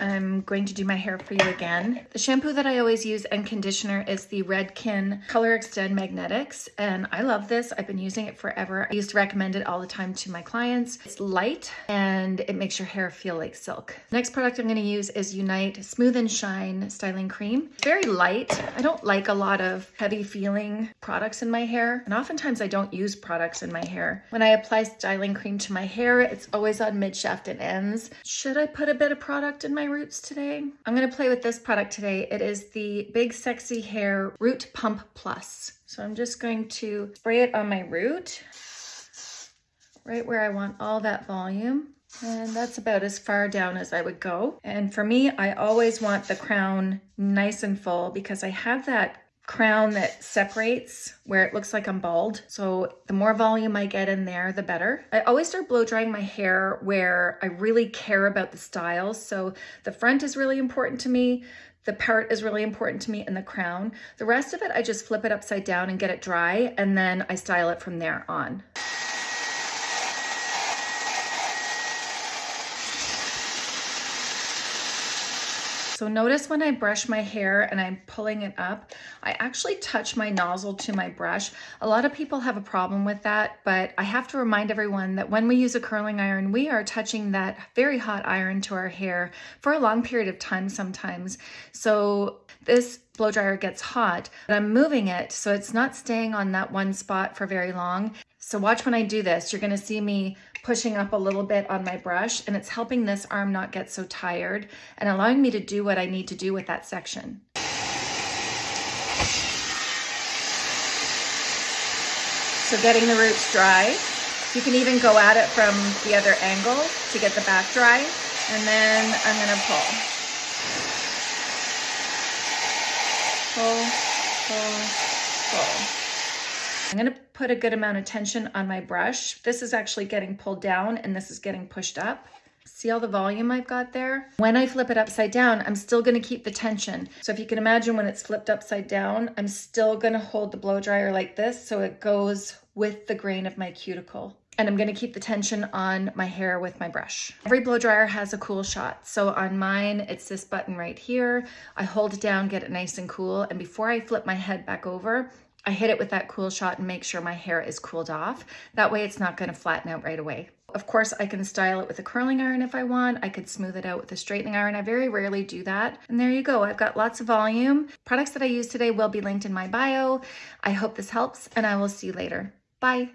I'm going to do my hair for you again. The shampoo that I always use and conditioner is the Redken Color Extend Magnetics and I love this. I've been using it forever. I used to recommend it all the time to my clients. It's light and it makes your hair feel like silk. Next product I'm going to use is Unite Smooth and Shine Styling Cream. very light. I don't like a lot of heavy feeling products in my hair and oftentimes I don't use products in my hair. When I apply styling cream to my hair, it's always on mid shaft and ends. Should I put a bit of product in my roots today? I'm to play with this product today. It is the Big Sexy Hair Root Pump Plus. So I'm just going to spray it on my root, right where I want all that volume. And that's about as far down as I would go. And for me, I always want the crown nice and full because I have that crown that separates where it looks like I'm bald. So the more volume I get in there, the better. I always start blow drying my hair where I really care about the style. So the front is really important to me. The part is really important to me and the crown. The rest of it, I just flip it upside down and get it dry and then I style it from there on. So notice when I brush my hair and I'm pulling it up, I actually touch my nozzle to my brush. A lot of people have a problem with that, but I have to remind everyone that when we use a curling iron, we are touching that very hot iron to our hair for a long period of time sometimes. So this blow dryer gets hot, but I'm moving it so it's not staying on that one spot for very long. So watch when I do this, you're gonna see me pushing up a little bit on my brush and it's helping this arm not get so tired and allowing me to do what I need to do with that section. So getting the roots dry. You can even go at it from the other angle to get the back dry. And then I'm gonna pull. Pull, pull, pull. I'm gonna put a good amount of tension on my brush. This is actually getting pulled down and this is getting pushed up. See all the volume I've got there? When I flip it upside down, I'm still gonna keep the tension. So if you can imagine when it's flipped upside down, I'm still gonna hold the blow dryer like this so it goes with the grain of my cuticle. And I'm gonna keep the tension on my hair with my brush. Every blow dryer has a cool shot. So on mine, it's this button right here. I hold it down, get it nice and cool. And before I flip my head back over, I hit it with that cool shot and make sure my hair is cooled off. That way it's not gonna flatten out right away. Of course, I can style it with a curling iron if I want. I could smooth it out with a straightening iron. I very rarely do that. And there you go. I've got lots of volume. Products that I use today will be linked in my bio. I hope this helps and I will see you later. Bye.